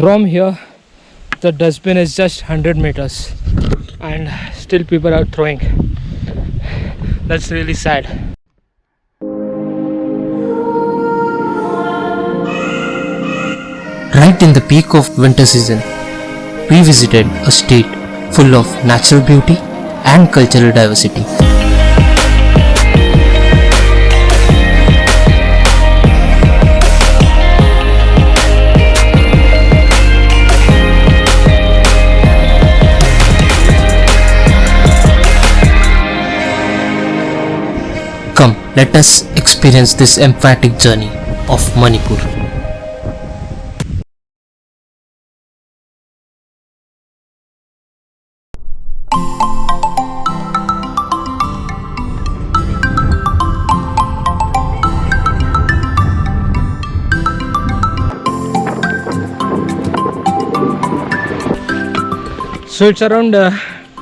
from here the dustbin is just 100 meters and still people are throwing that's really sad Right in the peak of winter season, we visited a state full of natural beauty and cultural diversity. Let us experience this emphatic journey of Manipur. so it's around uh,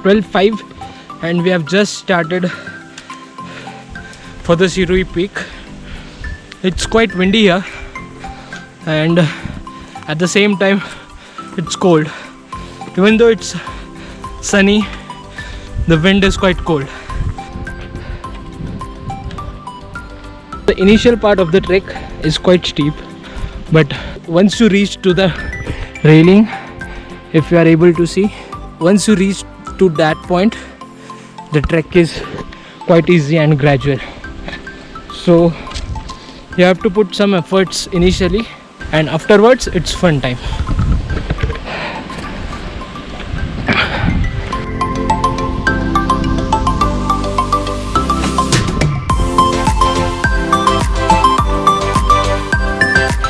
12.05 and we have just started for the Shirui peak. It's quite windy here and at the same time it's cold. Even though it's sunny the wind is quite cold. The initial part of the trek is quite steep but once you reach to the railing if you are able to see once you reach to that point the trek is quite easy and gradual so you have to put some efforts initially and afterwards it's fun time.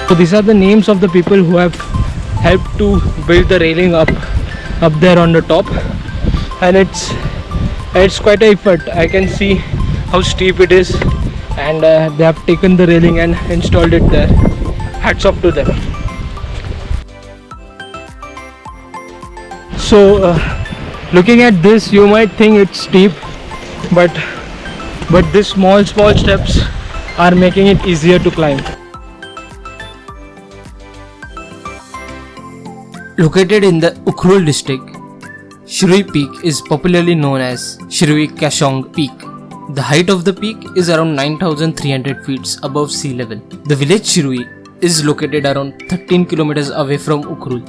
So these are the names of the people who have helped to build the railing up up there on the top. And it's it's quite a effort. I can see how steep it is and uh, they have taken the railing and installed it there. Hats off to them. So uh, looking at this you might think it's steep but but these small small steps are making it easier to climb. Located in the Ukhrul district, Shirui Peak is popularly known as Shirui Kashong Peak. The height of the peak is around 9300 feet above sea level. The village Shirui is located around 13 kilometers away from Ukhrul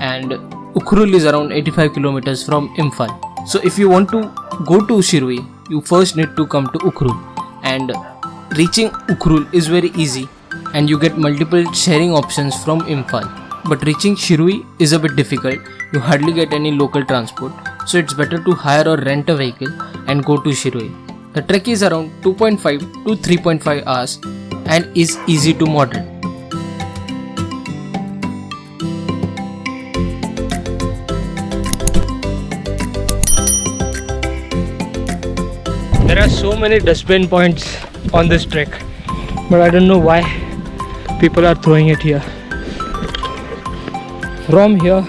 and Ukhrul is around 85 kilometers from Imphal. So if you want to go to Shirui, you first need to come to Ukhrul and reaching Ukhrul is very easy and you get multiple sharing options from Imphal but reaching Shirui is a bit difficult. You hardly get any local transport, so it's better to hire or rent a vehicle and go to Shirui. The trek is around 2.5 to 3.5 hours and is easy to moderate. There are so many dustbin points on this trek, but I don't know why people are throwing it here. From here,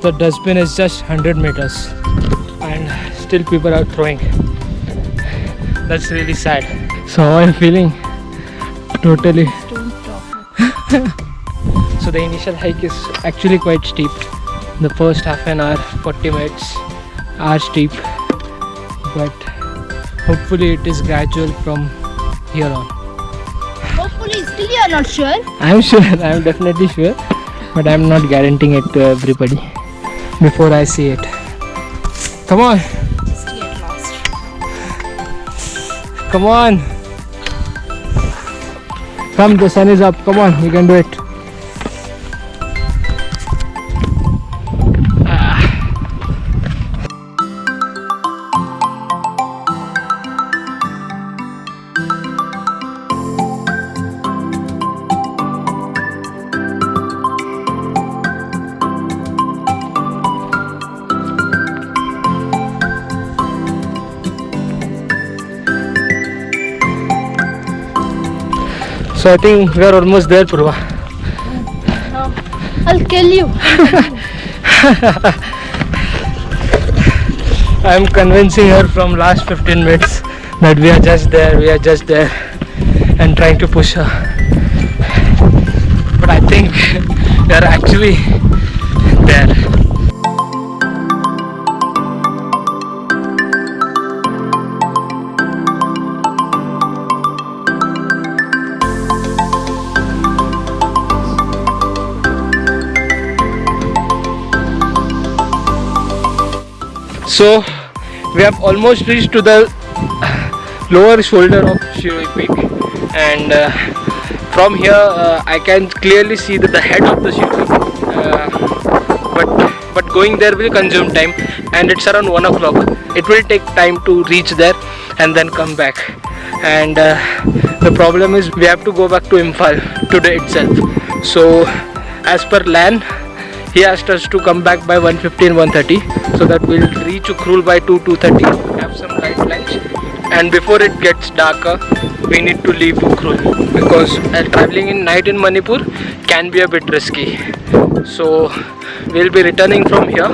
the dustbin is just 100 meters, and still people are throwing. That's really sad. So, how are you feeling? Totally. so, the initial hike is actually quite steep. The first half an hour, 40 minutes are steep, but hopefully it is gradual from here on Hopefully, still you are not sure. i'm sure i'm definitely sure but i'm not guaranteeing it to everybody before i see it come on come on. Come the sun is up. Come on you can do it so i think we are almost there purva I'll kill you. i'm convincing her from last 15 minutes that we are just there we are just there and trying to push her but i think we are actually there. So we have almost reached to the lower shoulder of Shirui Peak. And uh, from here uh, I can clearly see the head of the Shirui uh, but but going there will consume time. And it's around 1 o'clock. It will take time to reach there and then come back. And uh, the problem is we have to go back to Imphal today itself. So as per LAN he asked us to come back by 1.15 1.30 so that we'll reach Ukhrul by 2 2.30 have some lunch. And before it gets darker we need to leave Ukhrul because uh, traveling in night in Manipur can be a bit risky. So we'll be returning from here.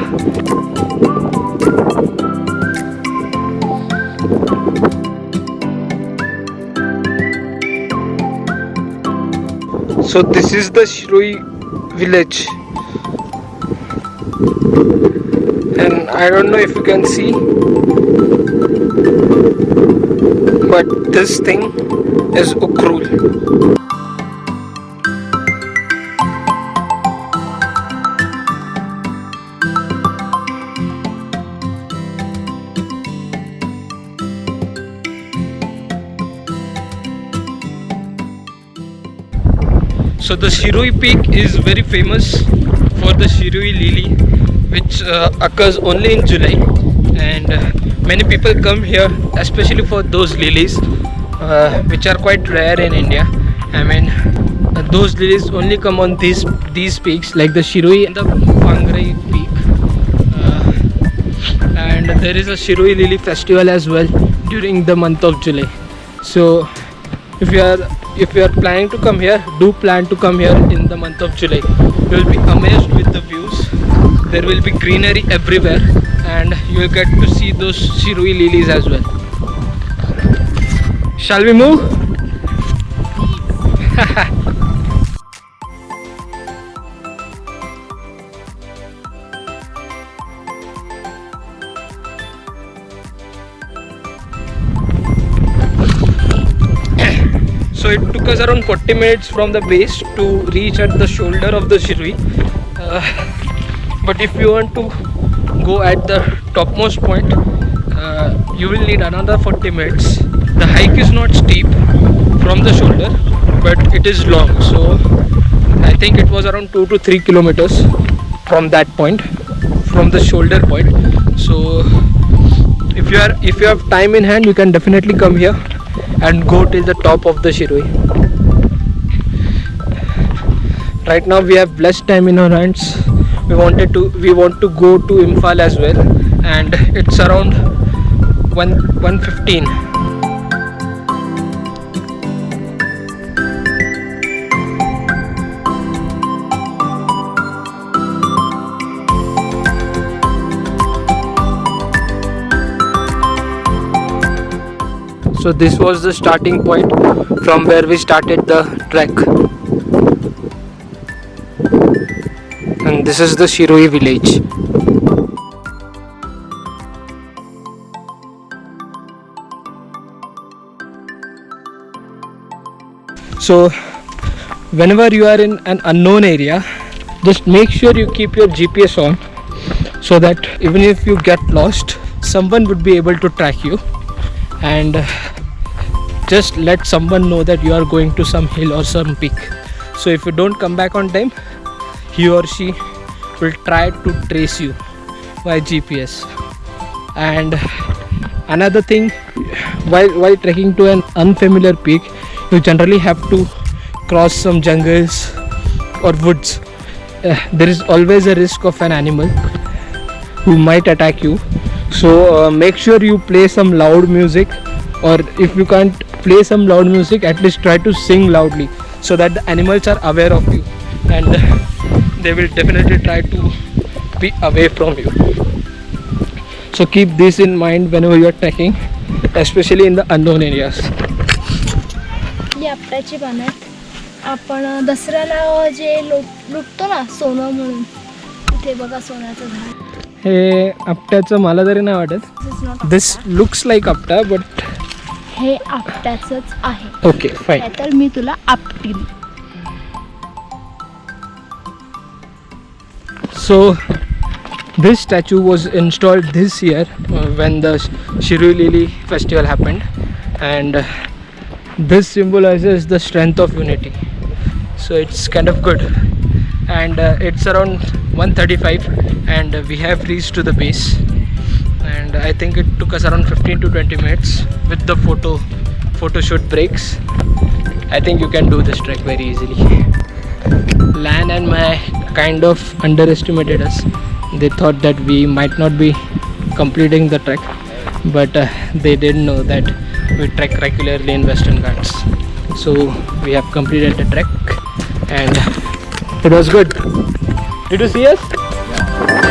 So this is the Shirui village I don't know if you can see but this thing is Ukhrul So the Shirui peak is very famous for the Shirui lily which uh, occurs only in July and uh, many people come here especially for those lilies uh, which are quite rare in India. I mean uh, those lilies only come on these these peaks like the Shirui and the Pangrai peak uh, and there is a Shirui lily festival as well during the month of July. So if you are if you are planning to come here do plan to come here in the month of july you will be amazed with the there will be greenery everywhere and you will get to see those shirui lilies as well. Shall we move? So it took us around 40 minutes from the base to reach at the shoulder of the Shirui uh, but if you want to go at the topmost point uh, you will need another 40 minutes the hike is not steep from the shoulder but it is long so I think it was around 2 to 3 kilometers from that point from the shoulder point so if you are if you have time in hand you can definitely come here and go till the top of the Shirui. Right now we have less time in our hands. We wanted to we want to go to Imphal as well and it's around 1 115. so this was the starting point from where we started the trek this is the Shirui village. So whenever you are in an unknown area just make sure you keep your GPS on so that even if you get lost someone would be able to track you. And uh, just let someone know that you are going to some hill or some peak. So if you don't come back on time he or she will try to trace you by gps and another thing while while trekking to an unfamiliar peak you generally have to cross some jungles or woods. Uh, there is always a risk of an animal who might attack you. So uh, make sure you play some loud music or if you can't play some loud music at least try to sing loudly so that the animals are aware of you. And they will definitely try to be away from you so keep this in mind whenever you are trekking especially in the unknown areas ही आपट्याची पानं आहेत आपण दसऱ्याला जे लुट लुटतो ना सोनं म्हणून तिथे बघा सोन्याचं झाड हे आपट्याचं मला तरी नाही वाटत दिस लुक्स लाईक आपटा बट हे आपट्याचंच आहे ओके फाईन तर मी तुला आपटील So this statue was installed this year uh, when the Shirui Lili festival happened and uh, this symbolizes the strength of unity. So it's kind of good and uh, it's around 135 and we have reached to the base and I think it took us around 15 to 20 minutes with the photo photo shoot breaks. I think you can do this trek very easily. Lan and my kind of underestimated us. They thought that we might not be completing the trek, but uh, they didn't know that we trek regularly in Western Ghats. So we have completed the trek and it was good. Did you see us?